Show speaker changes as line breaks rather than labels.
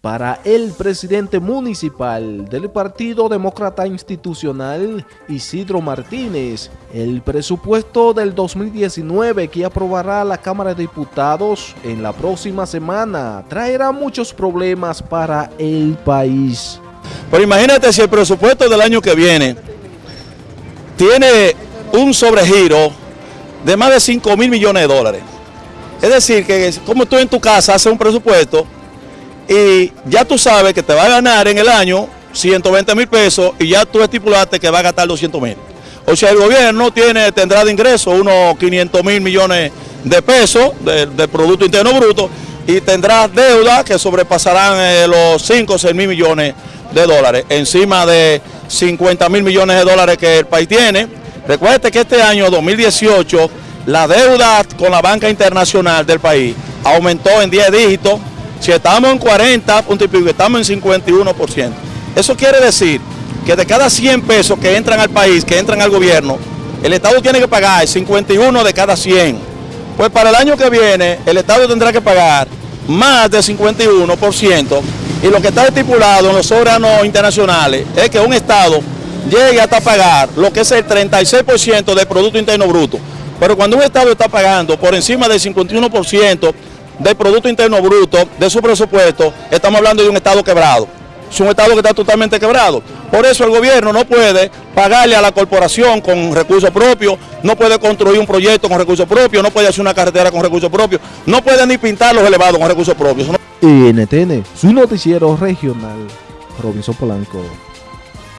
Para el presidente municipal del Partido Demócrata Institucional, Isidro Martínez, el presupuesto del 2019 que aprobará la Cámara de Diputados en la próxima semana traerá muchos problemas para el país.
Pero imagínate si el presupuesto del año que viene tiene un sobregiro de más de 5 mil millones de dólares. Es decir, que como tú en tu casa haces un presupuesto y ya tú sabes que te va a ganar en el año 120 mil pesos y ya tú estipulaste que va a gastar 200 mil. O sea, el gobierno tiene, tendrá de ingreso unos 500 mil millones de pesos del Producto Interno Bruto y tendrá deuda que sobrepasarán eh, los 5 o 6 mil millones de dólares, encima de 50 mil millones de dólares que el país tiene. Recuerde que este año 2018 la deuda con la banca internacional del país aumentó en 10 dígitos si estamos en 40 puntos y pico, estamos en 51%. Eso quiere decir que de cada 100 pesos que entran al país, que entran al gobierno, el Estado tiene que pagar 51 de cada 100. Pues para el año que viene, el Estado tendrá que pagar más del 51%. Y lo que está estipulado en los órganos internacionales es que un Estado llegue hasta pagar lo que es el 36% del Producto Interno Bruto. Pero cuando un Estado está pagando por encima del 51%, del Producto Interno Bruto, de su presupuesto, estamos hablando de un Estado quebrado. Es un Estado que está totalmente quebrado. Por eso el gobierno no puede pagarle a la corporación con recursos propios, no puede construir un proyecto con recursos propios, no puede hacer una carretera con recursos propios, no puede ni pintar los elevados con recursos propios.
NTN, su noticiero regional, Robinson Polanco.